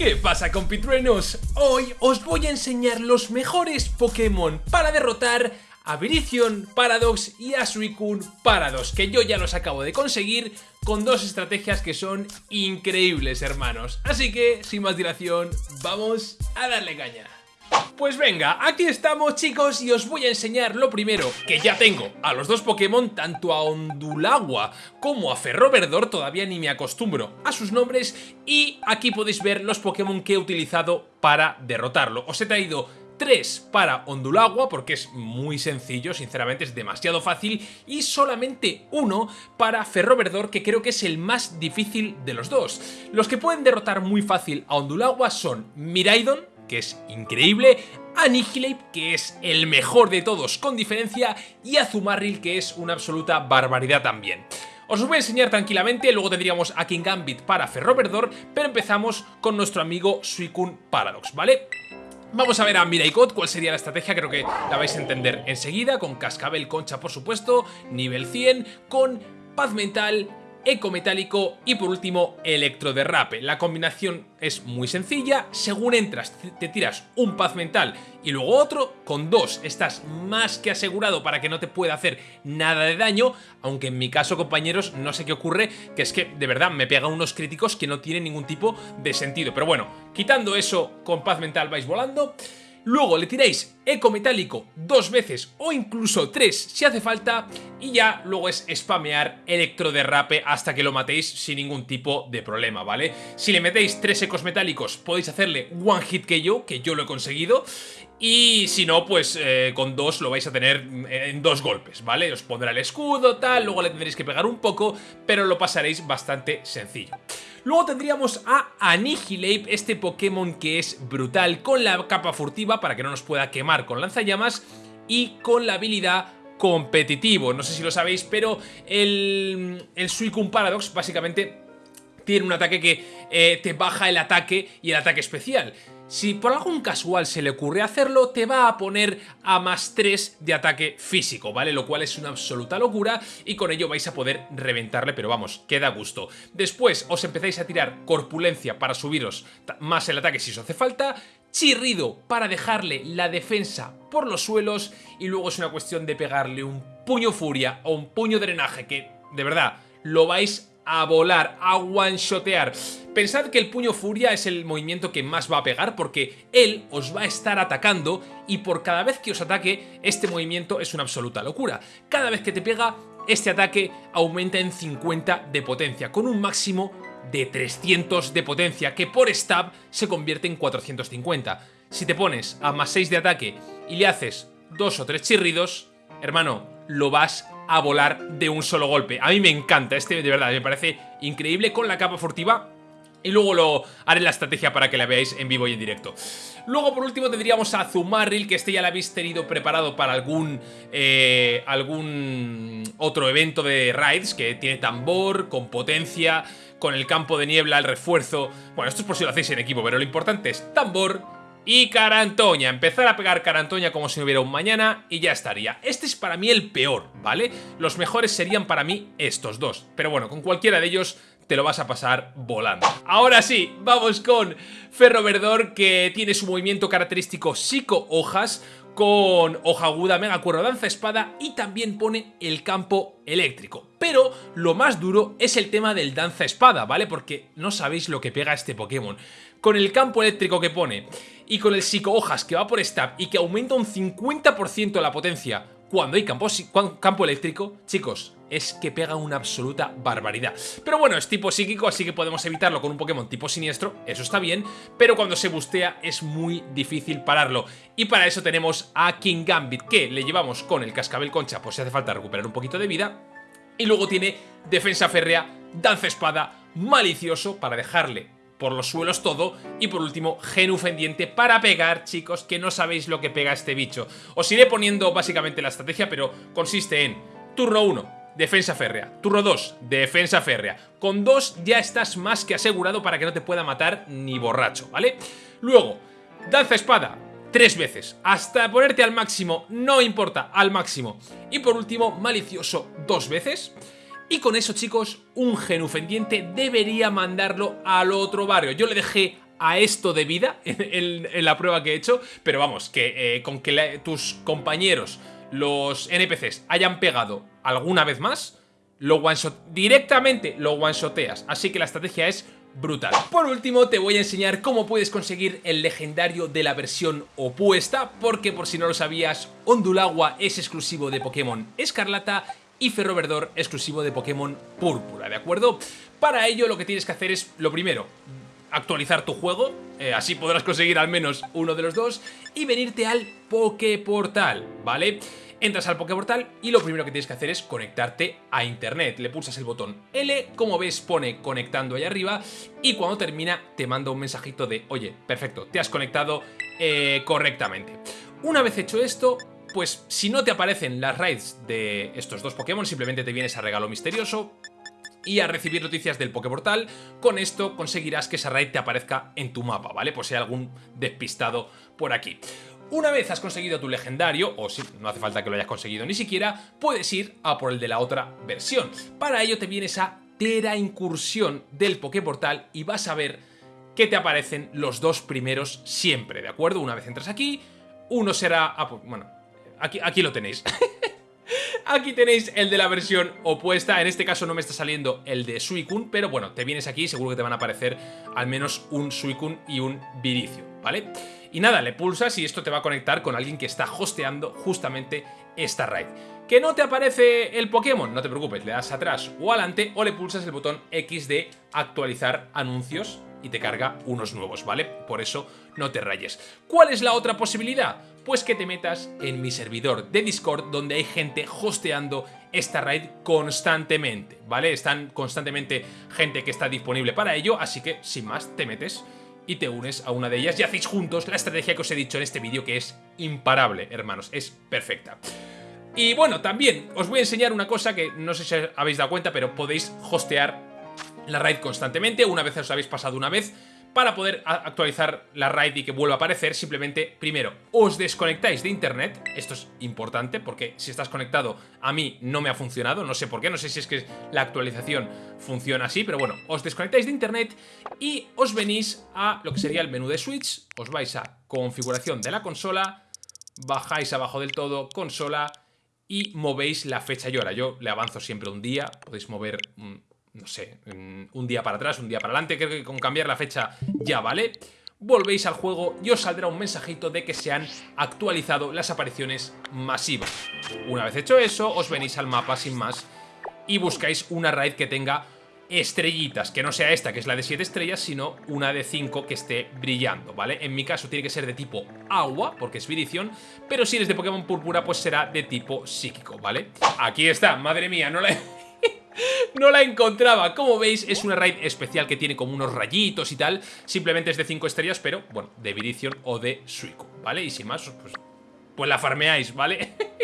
¿Qué pasa compitruenos? Hoy os voy a enseñar los mejores Pokémon para derrotar a Virizion, Paradox y a Suicune Paradox, que yo ya los acabo de conseguir con dos estrategias que son increíbles, hermanos. Así que, sin más dilación, vamos a darle caña. Pues venga, aquí estamos chicos y os voy a enseñar lo primero, que ya tengo a los dos Pokémon, tanto a Ondulagua como a Ferroverdor, todavía ni me acostumbro a sus nombres, y aquí podéis ver los Pokémon que he utilizado para derrotarlo. Os he traído tres para Ondulagua porque es muy sencillo, sinceramente es demasiado fácil y solamente uno para Ferroverdor que creo que es el más difícil de los dos. Los que pueden derrotar muy fácil a Ondulagua son Miraidon, que es increíble, Annihilate, que es el mejor de todos con diferencia, y Azumarill, que es una absoluta barbaridad también. Os voy a enseñar tranquilamente, luego tendríamos a King Gambit para Ferroverdor, pero empezamos con nuestro amigo Suicune Paradox, ¿vale? Vamos a ver a Miraikot cuál sería la estrategia, creo que la vais a entender enseguida, con Cascabel Concha por supuesto, nivel 100, con Paz Mental, eco metálico y por último electroderrape. La combinación es muy sencilla, según entras te tiras un paz mental y luego otro, con dos estás más que asegurado para que no te pueda hacer nada de daño, aunque en mi caso compañeros no sé qué ocurre, que es que de verdad me pega unos críticos que no tienen ningún tipo de sentido. Pero bueno, quitando eso con paz mental vais volando... Luego le tiráis eco metálico dos veces o incluso tres si hace falta y ya luego es spamear electroderrape hasta que lo matéis sin ningún tipo de problema, ¿vale? Si le metéis tres ecos metálicos podéis hacerle one hit que yo, que yo lo he conseguido y si no, pues eh, con dos lo vais a tener en dos golpes, ¿vale? Os pondrá el escudo, tal, luego le tendréis que pegar un poco, pero lo pasaréis bastante sencillo. Luego tendríamos a Annihilate, este Pokémon que es brutal, con la capa furtiva para que no nos pueda quemar con lanzallamas y con la habilidad competitivo. No sé si lo sabéis, pero el, el Suicune Paradox básicamente tiene un ataque que eh, te baja el ataque y el ataque especial. Si por algún casual se le ocurre hacerlo, te va a poner a más 3 de ataque físico, ¿vale? Lo cual es una absoluta locura y con ello vais a poder reventarle, pero vamos, queda gusto. Después os empezáis a tirar corpulencia para subiros más el ataque si os hace falta, chirrido para dejarle la defensa por los suelos y luego es una cuestión de pegarle un puño furia o un puño drenaje que, de verdad, lo vais a volar, a one-shotear. Pensad que el puño furia es el movimiento que más va a pegar porque él os va a estar atacando y por cada vez que os ataque este movimiento es una absoluta locura. Cada vez que te pega este ataque aumenta en 50 de potencia con un máximo de 300 de potencia que por stab se convierte en 450. Si te pones a más 6 de ataque y le haces dos o tres chirridos, hermano, lo vas a volar de un solo golpe. A mí me encanta, este de verdad me parece increíble con la capa furtiva y luego lo haré la estrategia para que la veáis en vivo y en directo. Luego por último tendríamos a Zumarril, que este ya lo habéis tenido preparado para algún, eh, algún otro evento de raids, que tiene tambor, con potencia, con el campo de niebla, el refuerzo... Bueno, esto es por si lo hacéis en equipo, pero lo importante es tambor, y Carantoña. Empezar a pegar Carantoña como si no hubiera un mañana y ya estaría. Este es para mí el peor, ¿vale? Los mejores serían para mí estos dos. Pero bueno, con cualquiera de ellos te lo vas a pasar volando. Ahora sí, vamos con Ferro Verdor que tiene su movimiento característico Psico Hojas con hoja aguda, mega cuerno, danza espada y también pone el campo eléctrico. Pero lo más duro es el tema del danza espada, ¿vale? Porque no sabéis lo que pega este Pokémon. Con el campo eléctrico que pone y con el psico hojas que va por stab y que aumenta un 50% la potencia cuando hay campo, campo eléctrico, chicos, es que pega una absoluta barbaridad. Pero bueno, es tipo psíquico, así que podemos evitarlo con un Pokémon tipo siniestro, eso está bien, pero cuando se bustea es muy difícil pararlo. Y para eso tenemos a King Gambit, que le llevamos con el cascabel concha, pues si hace falta recuperar un poquito de vida, y luego tiene defensa férrea, danza espada, malicioso, para dejarle por los suelos todo. Y por último, genufendiente para pegar, chicos, que no sabéis lo que pega este bicho. Os iré poniendo básicamente la estrategia, pero consiste en turno 1, defensa férrea. Turno 2, defensa férrea. Con 2 ya estás más que asegurado para que no te pueda matar ni borracho, ¿vale? Luego, danza espada, tres veces, hasta ponerte al máximo, no importa, al máximo. Y por último, malicioso, dos veces. Y con eso, chicos, un genufendiente debería mandarlo al otro barrio. Yo le dejé a esto de vida en, la prueba que he hecho, pero vamos, que eh, con que tus compañeros, los NPCs, hayan pegado alguna vez más, lo one directamente lo one-shoteas. Así que la estrategia es brutal. Por último, te voy a enseñar cómo puedes conseguir el legendario de la versión opuesta, porque por si no lo sabías, Ondulagua es exclusivo de Pokémon Escarlata y Ferroverdor exclusivo de Pokémon Púrpura, ¿de acuerdo? Para ello lo que tienes que hacer es, lo primero, actualizar tu juego, eh, así podrás conseguir al menos uno de los dos, y venirte al Poképortal, ¿vale? Entras al Poképortal y lo primero que tienes que hacer es conectarte a internet. Le pulsas el botón L, como ves pone conectando ahí arriba y cuando termina te manda un mensajito de oye, perfecto, te has conectado eh, correctamente. Una vez hecho esto, pues si no te aparecen las raids de estos dos Pokémon, simplemente te vienes a regalo misterioso, y a recibir noticias del Poképortal. Con esto conseguirás que esa raid te aparezca en tu mapa, ¿vale? Pues si hay algún despistado por aquí. Una vez has conseguido tu legendario, o si no hace falta que lo hayas conseguido ni siquiera, puedes ir a por el de la otra versión. Para ello te vienes a Tera Incursión del Poképortal y vas a ver que te aparecen los dos primeros siempre, ¿de acuerdo? Una vez entras aquí, uno será... Ah, pues, bueno, aquí, aquí lo tenéis. Aquí tenéis el de la versión opuesta, en este caso no me está saliendo el de Suicune, pero bueno, te vienes aquí y seguro que te van a aparecer al menos un Suicune y un Viricio, ¿vale? Y nada, le pulsas y esto te va a conectar con alguien que está hosteando justamente esta raid. ¿Que no te aparece el Pokémon? No te preocupes, le das atrás o adelante o le pulsas el botón X de actualizar anuncios y te carga unos nuevos, ¿vale? Por eso no te rayes. ¿Cuál es la otra posibilidad? Pues que te metas en mi servidor de Discord donde hay gente hosteando esta raid constantemente, ¿vale? Están constantemente gente que está disponible para ello, así que sin más te metes y te unes a una de ellas y hacéis juntos la estrategia que os he dicho en este vídeo que es imparable, hermanos, es perfecta. Y bueno, también os voy a enseñar una cosa que no sé si habéis dado cuenta, pero podéis hostear la raid constantemente, una vez os habéis pasado una vez, para poder actualizar la raid y que vuelva a aparecer, simplemente, primero, os desconectáis de internet, esto es importante porque si estás conectado a mí no me ha funcionado, no sé por qué, no sé si es que la actualización funciona así, pero bueno, os desconectáis de internet y os venís a lo que sería el menú de Switch, os vais a configuración de la consola, bajáis abajo del todo, consola y movéis la fecha y hora. Yo le avanzo siempre un día, podéis mover no sé, un día para atrás, un día para adelante, creo que con cambiar la fecha ya vale. Volvéis al juego y os saldrá un mensajito de que se han actualizado las apariciones masivas. Una vez hecho eso, os venís al mapa sin más y buscáis una raid que tenga estrellitas, que no sea esta, que es la de 7 estrellas, sino una de 5 que esté brillando, ¿vale? En mi caso tiene que ser de tipo agua, porque es Viridion, pero si eres de Pokémon Púrpura, pues será de tipo psíquico, ¿vale? Aquí está, madre mía, no la no la encontraba. Como veis, es una raid especial que tiene como unos rayitos y tal. Simplemente es de 5 estrellas, pero, bueno, de Viridion o de Suico, ¿vale? Y sin más, pues, pues la farmeáis, ¿vale?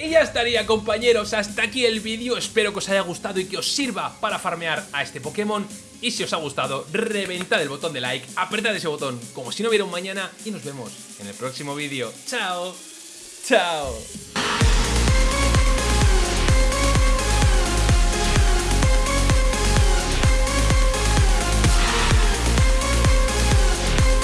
Y ya estaría compañeros, hasta aquí el vídeo, espero que os haya gustado y que os sirva para farmear a este Pokémon y si os ha gustado, reventad el botón de like, apretad ese botón como si no hubiera un mañana y nos vemos en el próximo vídeo. ¡Chao! ¡Chao!